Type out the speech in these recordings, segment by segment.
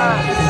Yes.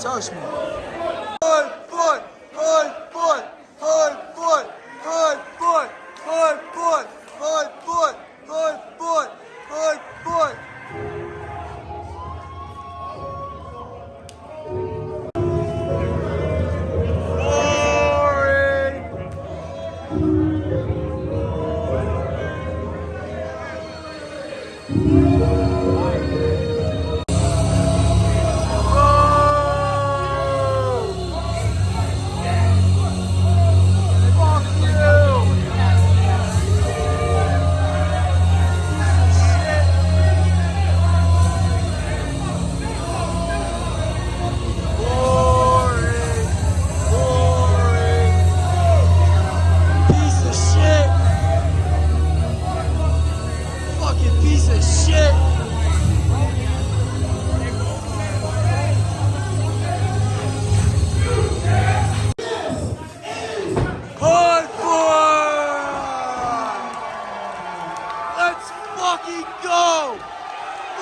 search me.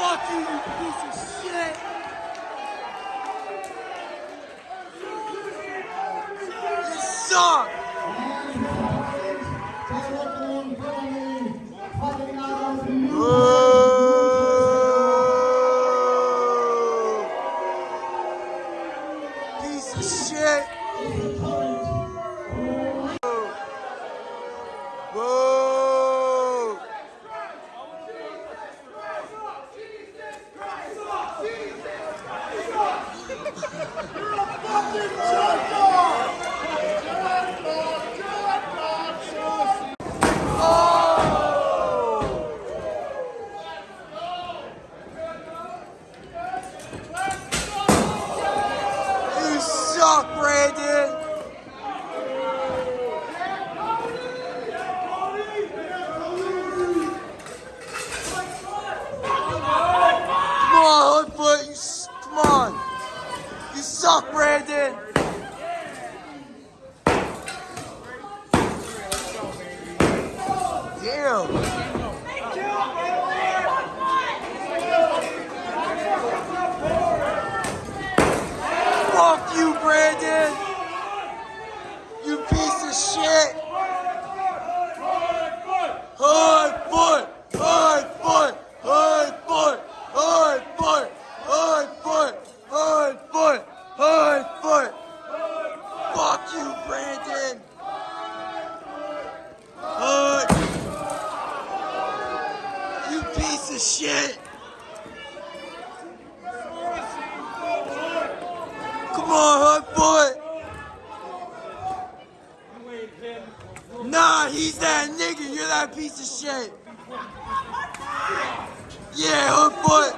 Fuck you, you piece of shit! You suck! Ooh. Piece of shit! suck, Brandon! on, Hood Boy. Nah, he's that nigga. You're that piece of shit. Yeah, Hood Boy.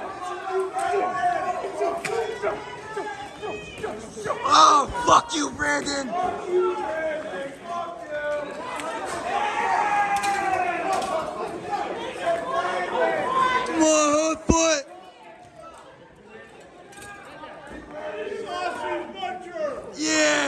Oh, fuck you, Brandon. Fuck Come on, Hood Foot. Yeah!